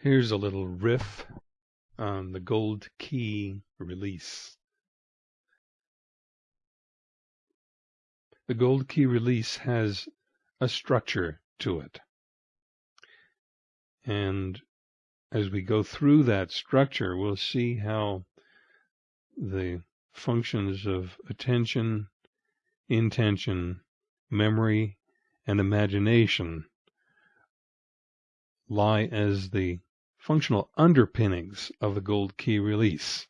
Here's a little riff on the gold key release. The gold key release has a structure to it. And as we go through that structure, we'll see how the functions of attention, intention, memory, and imagination lie as the functional underpinnings of the gold key release.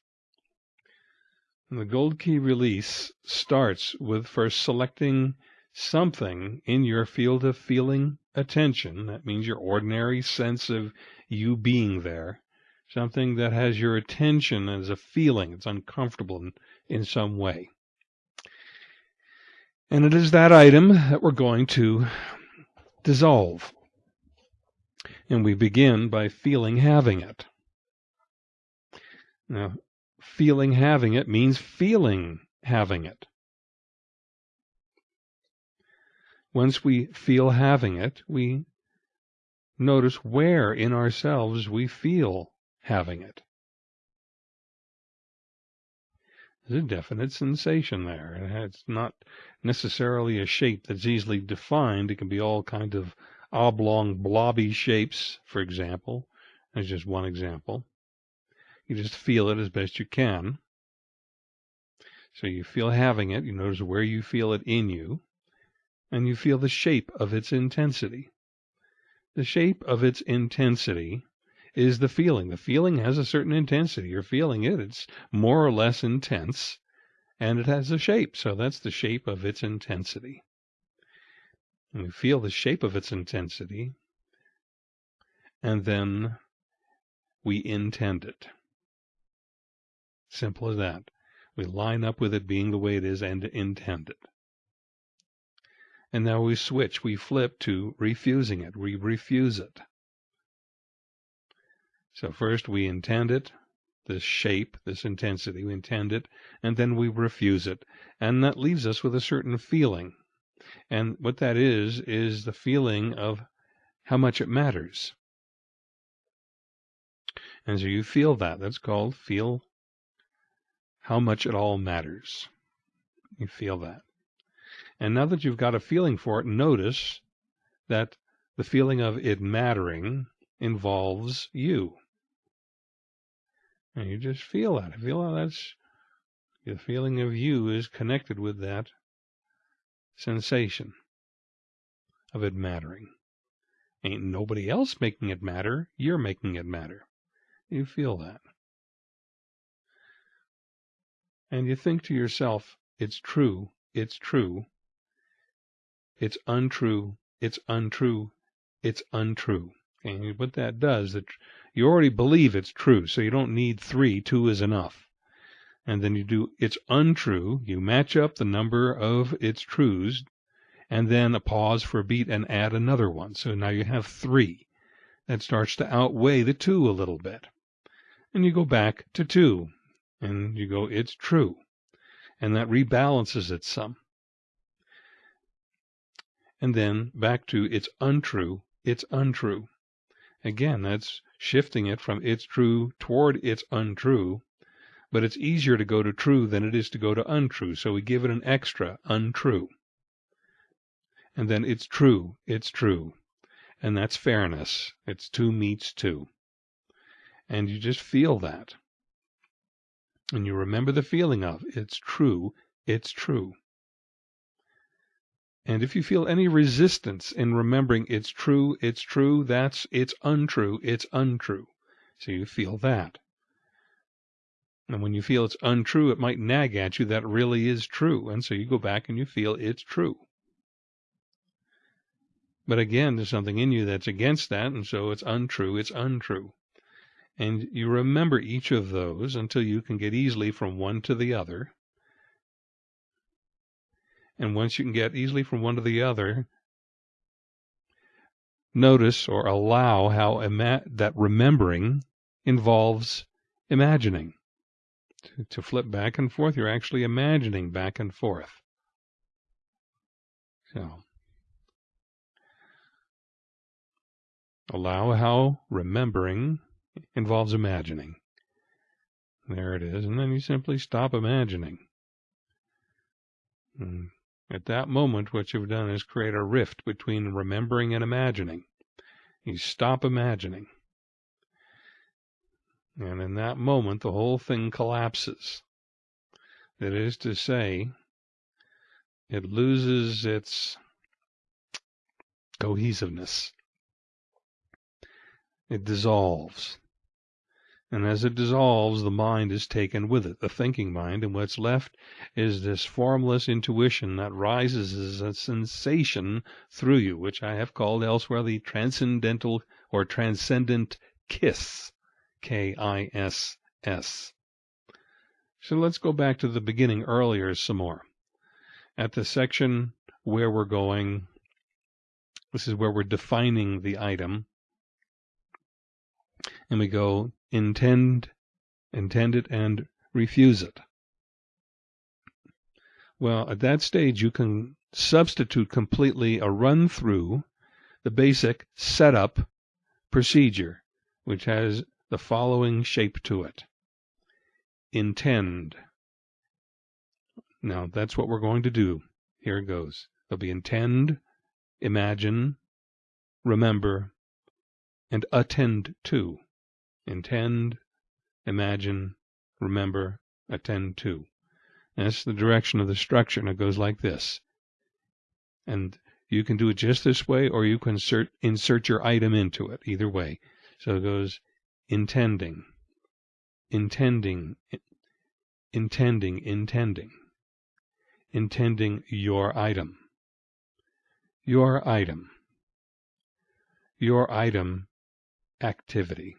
And the gold key release starts with first selecting something in your field of feeling attention. That means your ordinary sense of you being there. Something that has your attention as a feeling. It's uncomfortable in, in some way. And it is that item that we're going to dissolve. And we begin by feeling having it. Now, feeling having it means feeling having it. Once we feel having it, we notice where in ourselves we feel having it. There's a definite sensation there. It's not necessarily a shape that's easily defined. It can be all kind of oblong, blobby shapes, for example. That's just one example. You just feel it as best you can. So you feel having it, you notice where you feel it in you, and you feel the shape of its intensity. The shape of its intensity is the feeling. The feeling has a certain intensity. You're feeling it, it's more or less intense, and it has a shape. So that's the shape of its intensity and we feel the shape of its intensity, and then we intend it. Simple as that. We line up with it being the way it is and intend it. And now we switch, we flip to refusing it. We refuse it. So first we intend it, this shape, this intensity, we intend it, and then we refuse it. And that leaves us with a certain feeling. And what that is, is the feeling of how much it matters. And so you feel that. That's called feel how much it all matters. You feel that. And now that you've got a feeling for it, notice that the feeling of it mattering involves you. And you just feel that. Feel how that's the feeling of you is connected with that sensation of it mattering. Ain't nobody else making it matter. You're making it matter. You feel that. And you think to yourself, it's true, it's true, it's untrue, it's untrue, it's untrue. And what that does, that you already believe it's true, so you don't need three. Two is enough and then you do it's untrue. You match up the number of its trues, and then a pause for a beat and add another one. So now you have three. That starts to outweigh the two a little bit. And you go back to two, and you go, it's true. And that rebalances it some. And then back to it's untrue, it's untrue. Again, that's shifting it from it's true toward it's untrue but it's easier to go to true than it is to go to untrue. So we give it an extra, untrue. And then it's true, it's true. And that's fairness. It's two meets two. And you just feel that. And you remember the feeling of it's true, it's true. And if you feel any resistance in remembering it's true, it's true, that's it's untrue, it's untrue. So you feel that. And when you feel it's untrue, it might nag at you that really is true. And so you go back and you feel it's true. But again, there's something in you that's against that. And so it's untrue. It's untrue. And you remember each of those until you can get easily from one to the other. And once you can get easily from one to the other, notice or allow how that remembering involves imagining to, to flip back and forth, you're actually imagining back and forth. So, Allow how remembering involves imagining. There it is. And then you simply stop imagining. And at that moment, what you've done is create a rift between remembering and imagining. You stop imagining. And in that moment, the whole thing collapses. That is to say, it loses its cohesiveness. It dissolves. And as it dissolves, the mind is taken with it, the thinking mind, and what's left is this formless intuition that rises as a sensation through you, which I have called elsewhere the transcendental or transcendent kiss. K I S S. So let's go back to the beginning earlier some more. At the section where we're going, this is where we're defining the item. And we go intend, intend it, and refuse it. Well, at that stage, you can substitute completely a run through the basic setup procedure, which has the following shape to it. Intend. Now, that's what we're going to do. Here it goes. There'll be intend, imagine, remember, and attend to. Intend, imagine, remember, attend to. And that's the direction of the structure, and it goes like this. And you can do it just this way, or you can insert, insert your item into it, either way. So it goes intending, intending, intending, intending, intending your item, your item, your item activity.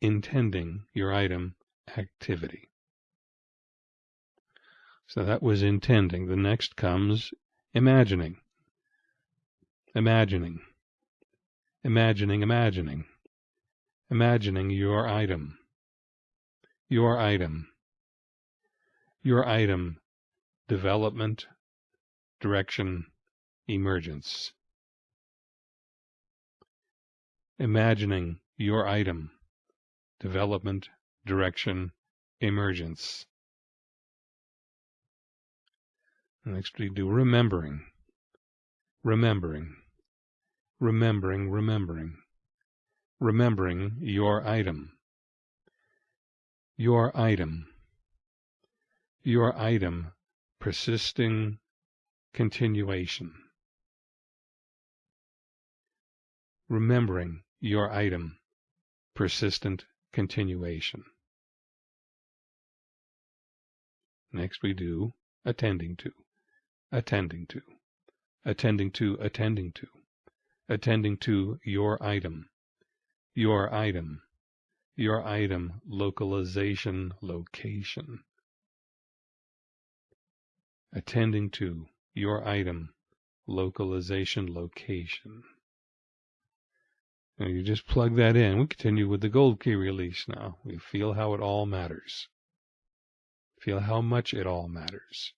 Intending your item activity. So that was intending. The next comes imagining. Imagining imagining, imagining, imagining your item, your item, your item, development, direction, emergence. Imagining your item, development, direction, emergence. Next we do remembering, remembering remembering, remembering, remembering your item, your item, your item, persisting continuation, remembering your item, persistent continuation. Next we do attending to, attending to, attending to, attending to attending to your item, your item, your item, localization, location. Attending to your item, localization, location. You just plug that in. We continue with the gold key release now. We feel how it all matters. Feel how much it all matters.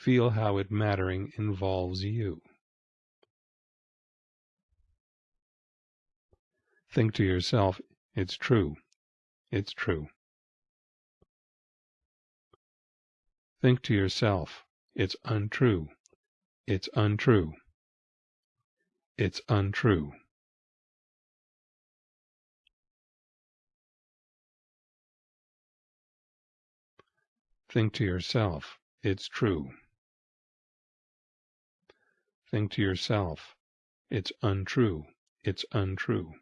Feel how it mattering involves you. Think to yourself, it's true. It's true. Think to yourself, it's untrue. It's untrue. It's untrue. Think to yourself, it's true. Think to yourself, it's untrue, it's untrue.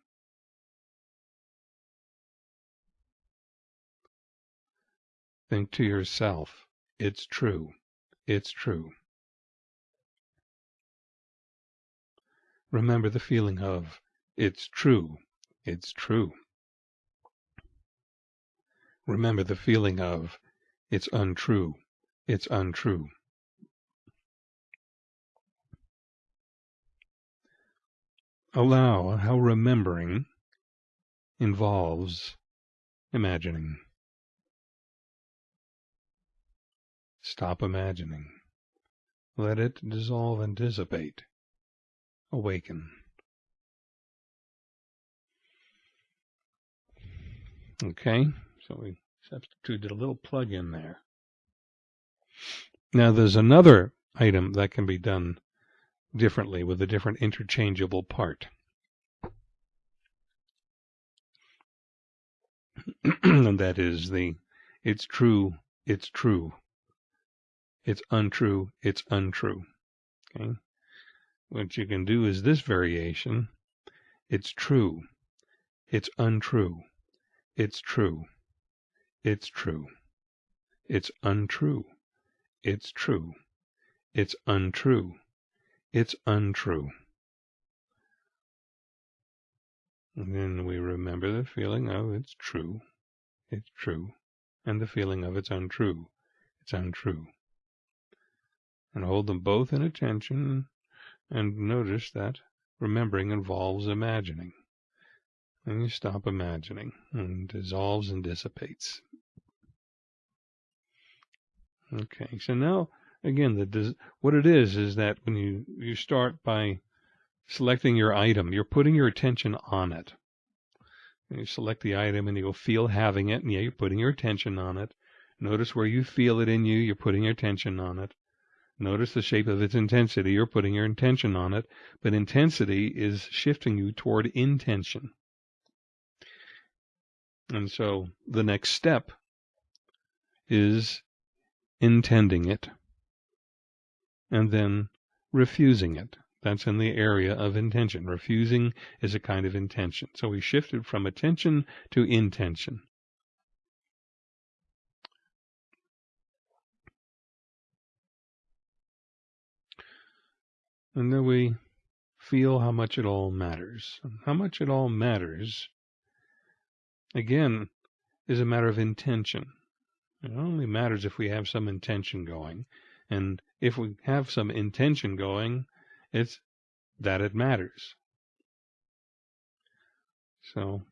Think to yourself, it's true, it's true. Remember the feeling of, it's true, it's true. Remember the feeling of, it's untrue, it's untrue. Allow how remembering involves imagining. Stop imagining. let it dissolve and dissipate. Awaken. Okay, so we substituted a little plug in there. Now there's another item that can be done differently with a different interchangeable part. and that is the it's true, it's true. It's untrue, it's untrue. Okay? What you can do is this variation. It's true. It's untrue. It's true. It's true. It's untrue. It's true. It's untrue. It's untrue. And then we remember the feeling of it's true, it's true, and the feeling of it's untrue, it's untrue. And hold them both in attention and notice that remembering involves imagining. And you stop imagining and dissolves and dissipates. Okay, so now again, the what it is is that when you you start by selecting your item, you're putting your attention on it. And you select the item and you'll feel having it, and yeah, you're putting your attention on it. Notice where you feel it in you, you're putting your attention on it. Notice the shape of its intensity, you're putting your intention on it, but intensity is shifting you toward intention. And so the next step is intending it and then refusing it. That's in the area of intention. Refusing is a kind of intention. So we shifted from attention to intention. And then we feel how much it all matters. How much it all matters, again, is a matter of intention. It only matters if we have some intention going. And if we have some intention going, it's that it matters. So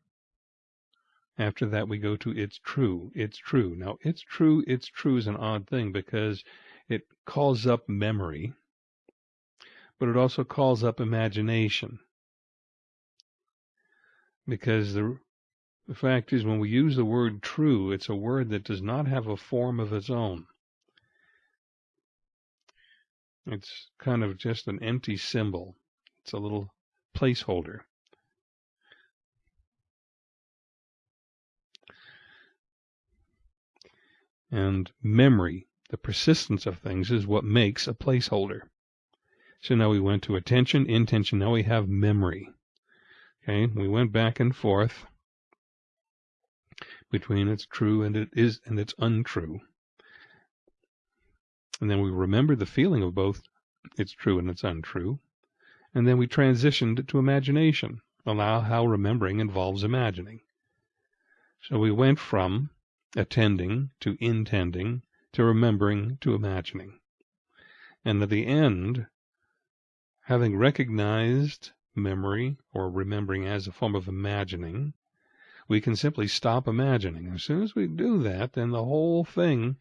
after that, we go to it's true, it's true. Now, it's true, it's true is an odd thing because it calls up memory, but it also calls up imagination. Because the, the fact is, when we use the word true, it's a word that does not have a form of its own. It's kind of just an empty symbol. It's a little placeholder. And memory, the persistence of things, is what makes a placeholder. So now we went to attention, intention. Now we have memory. Okay, we went back and forth between it's true and it is and it's untrue. And then we remember the feeling of both it's true and it's untrue. And then we transitioned to imagination, allow how remembering involves imagining. So we went from attending to intending to remembering to imagining. And at the end, having recognized memory or remembering as a form of imagining, we can simply stop imagining. As soon as we do that, then the whole thing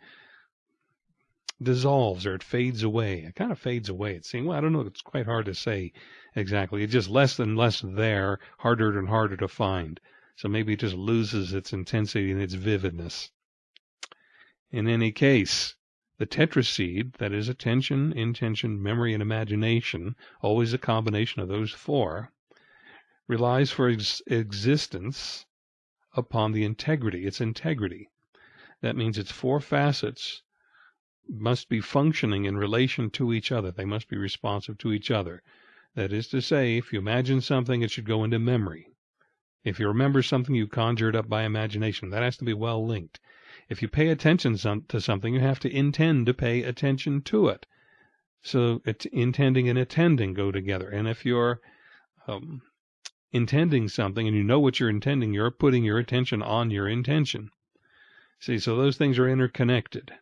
dissolves or it fades away. It kind of fades away. It seems, well, I don't know. It's quite hard to say exactly. It's just less and less there, harder and harder to find. So maybe it just loses its intensity and its vividness. In any case, the tetraseed, that is attention, intention, memory, and imagination, always a combination of those four, relies for ex- existence upon the integrity, its integrity. That means its four facets must be functioning in relation to each other. They must be responsive to each other. That is to say, if you imagine something, it should go into memory. If you remember something you conjured up by imagination, that has to be well linked. If you pay attention to something, you have to intend to pay attention to it. So intending and attending go together. And if you're um, intending something and you know what you're intending, you're putting your attention on your intention. See, so those things are interconnected.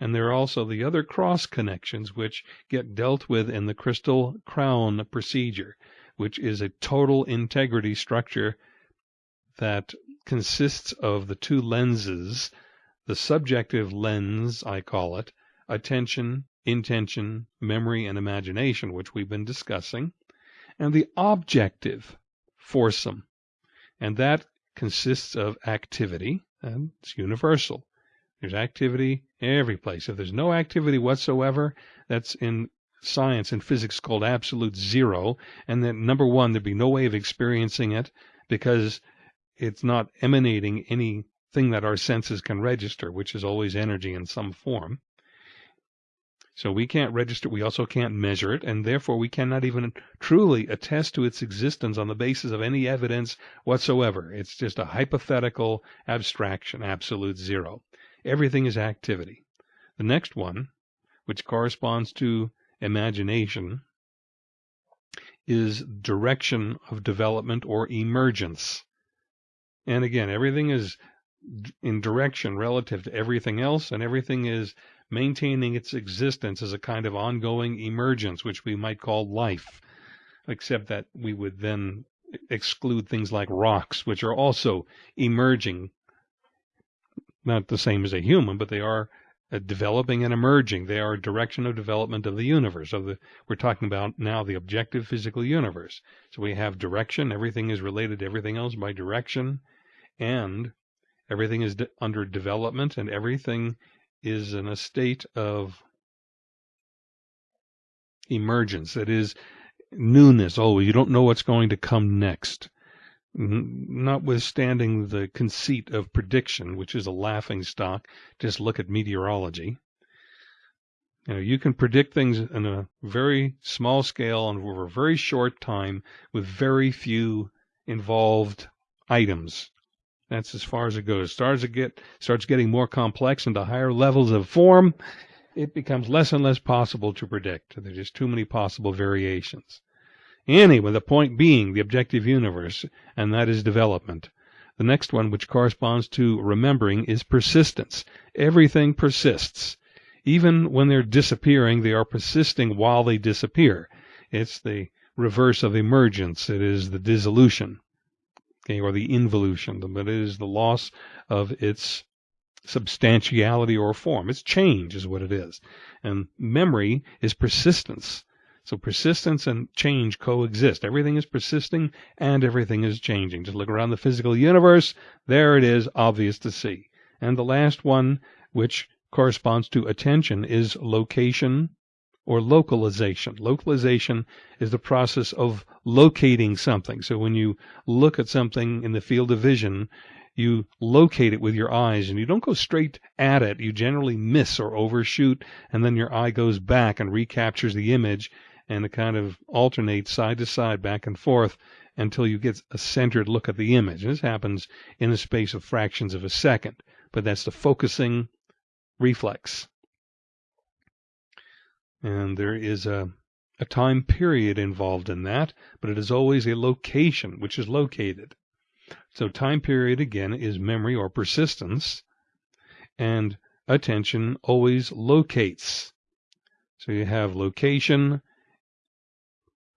And there are also the other cross connections which get dealt with in the crystal crown procedure, which is a total integrity structure that consists of the two lenses, the subjective lens, I call it, attention intention, memory, and imagination, which we've been discussing, and the objective, foursome. And that consists of activity, and it's universal. There's activity every place. If there's no activity whatsoever, that's in science and physics called absolute zero. And then number one, there'd be no way of experiencing it because it's not emanating anything that our senses can register, which is always energy in some form. So we can't register, we also can't measure it, and therefore we cannot even truly attest to its existence on the basis of any evidence whatsoever. It's just a hypothetical abstraction, absolute zero. Everything is activity. The next one, which corresponds to imagination, is direction of development or emergence. And again, everything is in direction relative to everything else, and everything is maintaining its existence as a kind of ongoing emergence, which we might call life, except that we would then exclude things like rocks, which are also emerging, not the same as a human, but they are uh, developing and emerging. They are a direction of development of the universe. Of the we're talking about now the objective physical universe. So we have direction. Everything is related to everything else by direction, and everything is de- under development, and everything is in a state of emergence. That is newness. Oh, you don't know what's going to come next. Notwithstanding the conceit of prediction, which is a laughing stock, just look at meteorology. You know, you can predict things in a very small scale and over a very short time with very few involved items. That's as far as it goes. Starts to get starts getting more complex into higher levels of form. It becomes less and less possible to predict. There's just too many possible variations. Anyway, the point being the objective universe, and that is development. The next one, which corresponds to remembering, is persistence. Everything persists. Even when they're disappearing, they are persisting while they disappear. It's the reverse of emergence. It is the dissolution okay, or the involution, but it is the loss of its substantiality or form. It's change, is what it is. And memory is persistence. So persistence and change coexist. Everything is persisting and everything is changing. Just look around the physical universe. There it is, obvious to see. And the last one, which corresponds to attention, is location or localization. Localization is the process of locating something. So when you look at something in the field of vision, you locate it with your eyes and you don't go straight at it. You generally miss or overshoot, and then your eye goes back and recaptures the image and it kind of alternates side to side, back and forth until you get a centered look at the image. This happens in a space of fractions of a second, but that's the focusing reflex and there is a, a time period involved in that, but it is always a location which is located. So time period again is memory or persistence, and attention always locates. So you have location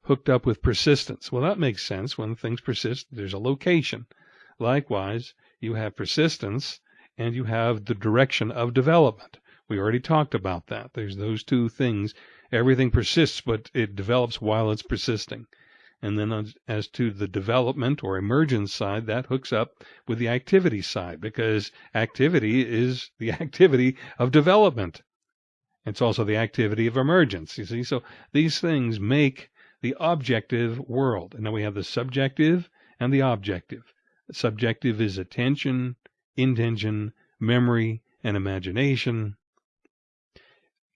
hooked up with persistence. Well, that makes sense. When things persist, there's a location. Likewise, you have persistence and you have the direction of development. We already talked about that. There's those two things. Everything persists, but it develops while it's persisting. And then as to the development or emergence side, that hooks up with the activity side because activity is the activity of development. It's also the activity of emergence. You see, so these things make the objective world. And then we have the subjective and the objective. Subjective is attention, intention, memory, and imagination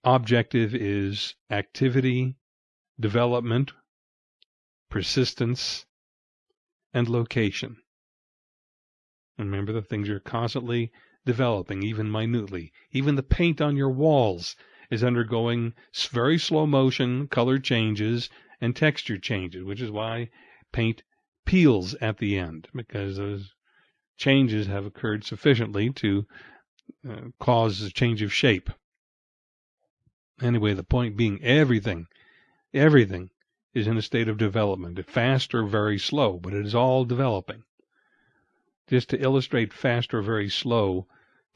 objective is activity, development, persistence, and location. Remember the things you're constantly developing, even minutely. Even the paint on your walls is undergoing very slow motion color changes and texture changes, which is why paint peels at the end, because those changes have occurred sufficiently to uh, cause a change of shape. Anyway, the point being everything, everything is in a state of development, fast or very slow, but it is all developing. Just to illustrate fast or very slow,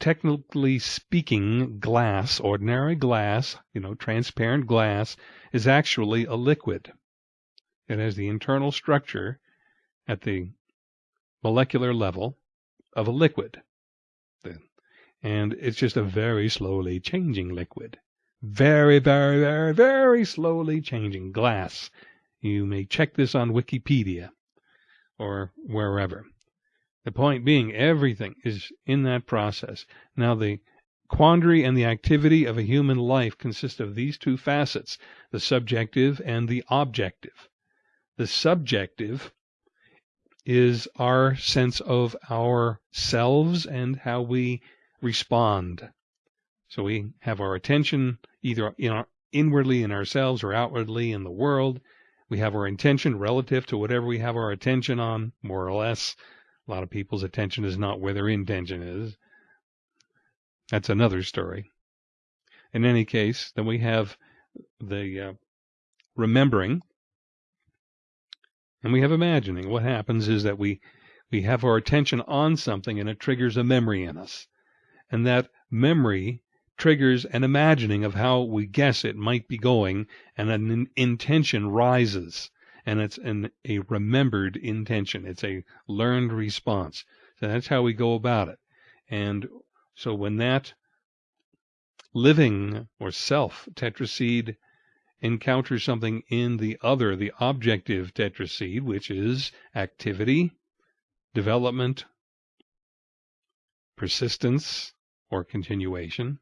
technically speaking, glass, ordinary glass, you know, transparent glass, is actually a liquid. It has the internal structure at the molecular level of a liquid. And it's just a very slowly changing liquid. Very, very, very, very slowly changing glass. You may check this on Wikipedia or wherever. The point being, everything is in that process. Now, the quandary and the activity of a human life consist of these two facets the subjective and the objective. The subjective is our sense of ourselves and how we respond. So we have our attention either in our, inwardly in ourselves or outwardly in the world. We have our intention relative to whatever we have our attention on, more or less. A lot of people's attention is not where their intention is. That's another story. In any case, then we have the uh, remembering and we have imagining. What happens is that we we have our attention on something and it triggers a memory in us. And that memory triggers an imagining of how we guess it might be going, and an intention rises, and it's an, a remembered intention. It's a learned response. So that's how we go about it. And so when that living or self tetraseed encounters something in the other, the objective tetraseed, which is activity, development, persistence, or continuation,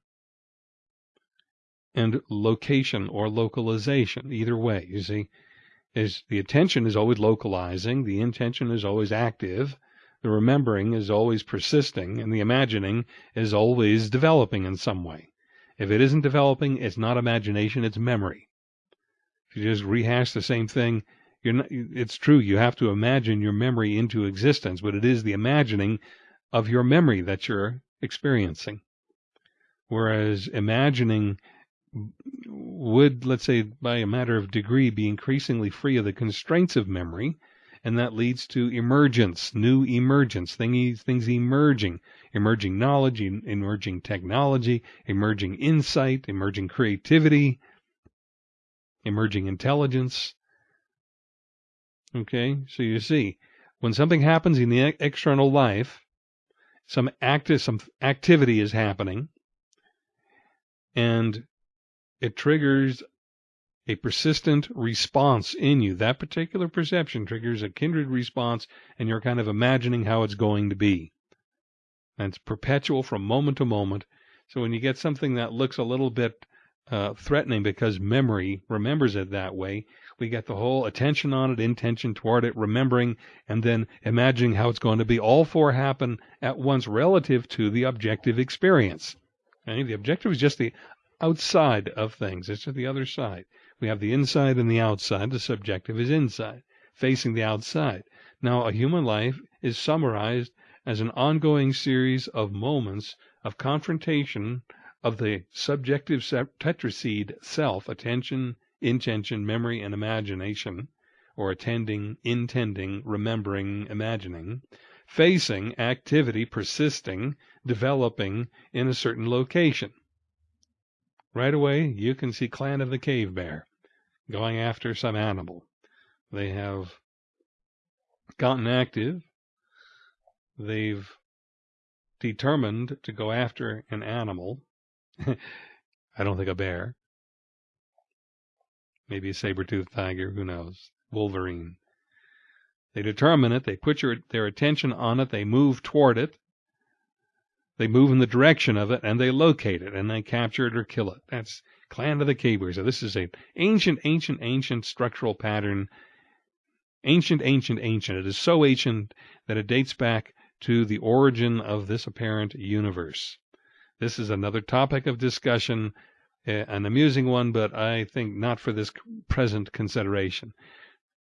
and location or localization. Either way, you see, is the attention is always localizing, the intention is always active, the remembering is always persisting, and the imagining is always developing in some way. If it isn't developing, it's not imagination, it's memory. If you just rehash the same thing, not, it's true, you have to imagine your memory into existence, but it is the imagining of your memory that you're experiencing. Whereas imagining would, let's say, by a matter of degree, be increasingly free of the constraints of memory, and that leads to emergence, new emergence, things, things emerging, emerging knowledge, emerging technology, emerging insight, emerging creativity, emerging intelligence. Okay, so you see, when something happens in the external life, some active, some activity is happening, and it triggers a persistent response in you. That particular perception triggers a kindred response, and you're kind of imagining how it's going to be. And it's perpetual from moment to moment. So when you get something that looks a little bit uh, threatening because memory remembers it that way, we get the whole attention on it, intention toward it, remembering, and then imagining how it's going to be. All four happen at once relative to the objective experience. Okay? The objective is just the outside of things. It's the other side. We have the inside and the outside. The subjective is inside, facing the outside. Now, a human life is summarized as an ongoing series of moments of confrontation of the subjective tetraseed self, attention, intention, memory, and imagination, or attending, intending, remembering, imagining, facing activity persisting, developing in a certain location. Right away, you can see Clan of the Cave Bear going after some animal. They have gotten active. They've determined to go after an animal. I don't think a bear. Maybe a saber-toothed tiger, who knows? Wolverine. They determine it, they put your, their attention on it, they move toward it, they move in the direction of it and they locate it and they capture it or kill it. That's Clan of the Cave So this is a ancient, ancient, ancient structural pattern. Ancient, ancient, ancient. It is so ancient that it dates back to the origin of this apparent universe. This is another topic of discussion, eh, an amusing one, but I think not for this present consideration.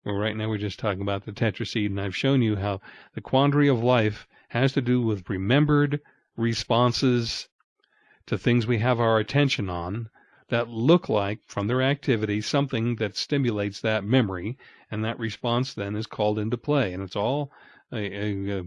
Well, right now we're just talking about the tetraseed, and I've shown you how the quandary of life has to do with remembered responses to things we have our attention on that look like, from their activity, something that stimulates that memory, and that response then is called into play. And it's all a, a,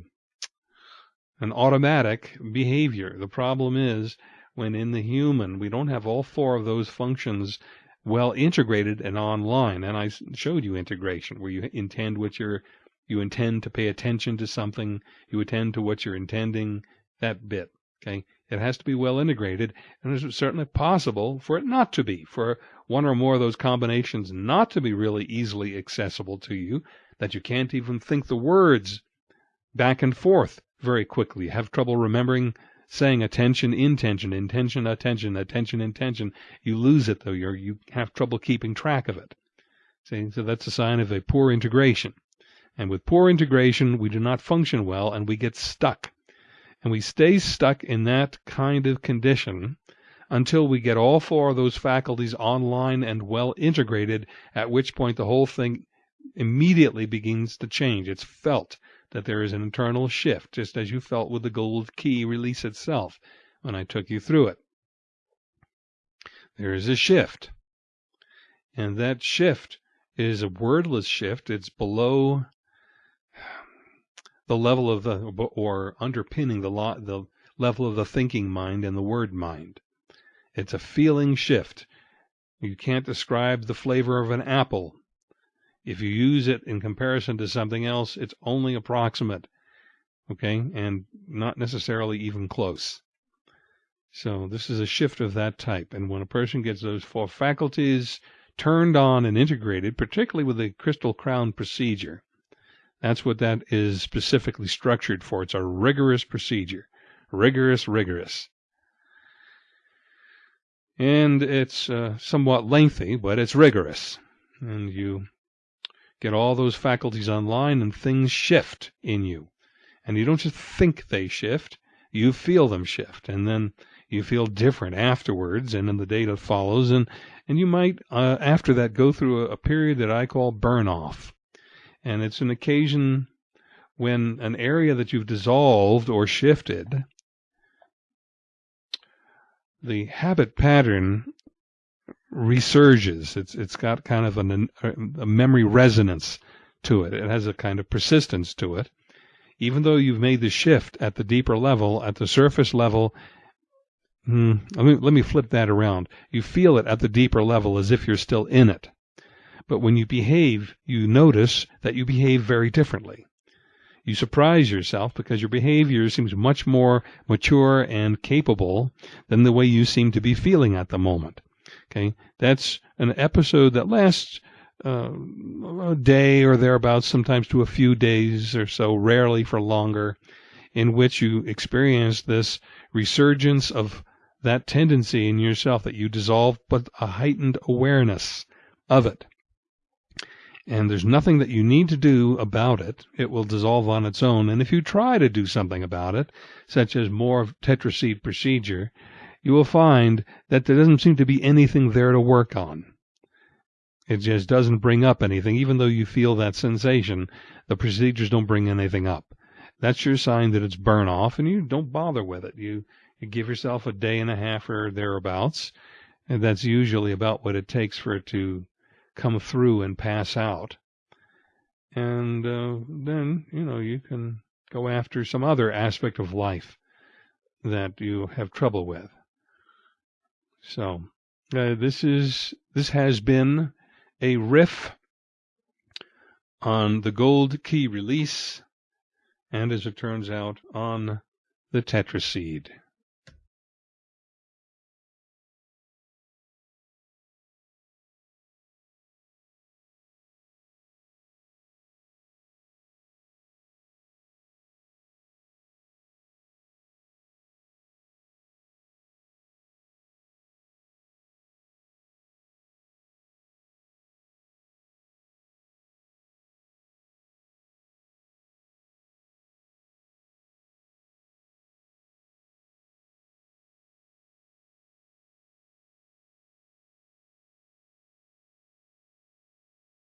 an automatic behavior. The problem is when in the human we don't have all four of those functions well integrated and online. And I showed you integration where you intend what you're you intend to pay attention to something, you attend to what you're intending, that bit. Okay. It has to be well integrated, and it's certainly possible for it not to be, for one or more of those combinations not to be really easily accessible to you, that you can't even think the words back and forth very quickly, have trouble remembering saying attention, intention, intention, attention, attention, intention. You lose it though. you you have trouble keeping track of it. See, so that's a sign of a poor integration. And with poor integration, we do not function well and we get stuck. And we stay stuck in that kind of condition until we get all four of those faculties online and well integrated, at which point the whole thing immediately begins to change. It's felt that there is an internal shift, just as you felt with the gold key release itself when I took you through it. There is a shift. And that shift is a wordless shift. It's below the level of the, or underpinning the, the level of the thinking mind and the word mind. It's a feeling shift. You can't describe the flavor of an apple if you use it in comparison to something else, it's only approximate, okay, and not necessarily even close. So this is a shift of that type. And when a person gets those four faculties turned on and integrated, particularly with the crystal crown procedure, that's what that is specifically structured for. It's a rigorous procedure. Rigorous, rigorous. And it's uh, somewhat lengthy, but it's rigorous. And you Get all those faculties online and things shift in you. And you don't just think they shift, you feel them shift. And then you feel different afterwards and in the day that follows. And, and you might, uh, after that, go through a, a period that I call burn off. And it's an occasion when an area that you've dissolved or shifted, the habit pattern resurges. It's it's got kind of an, a memory resonance to it. It has a kind of persistence to it. Even though you've made the shift at the deeper level, at the surface level, hmm, let me let me flip that around. You feel it at the deeper level as if you're still in it. But when you behave, you notice that you behave very differently. You surprise yourself because your behavior seems much more mature and capable than the way you seem to be feeling at the moment. Okay, that's an episode that lasts uh, a day or thereabouts, sometimes to a few days or so, rarely for longer, in which you experience this resurgence of that tendency in yourself that you dissolve, but a heightened awareness of it. And there's nothing that you need to do about it. It will dissolve on its own. And if you try to do something about it, such as more tetraseed procedure, you will find that there doesn't seem to be anything there to work on. It just doesn't bring up anything, even though you feel that sensation. The procedures don't bring anything up. That's your sign that it's burn off, and you don't bother with it. You, you give yourself a day and a half or thereabouts, and that's usually about what it takes for it to come through and pass out. And uh, then, you know, you can go after some other aspect of life that you have trouble with. So uh, this is this has been a riff on the gold key release, and as it turns out, on the tetraseed.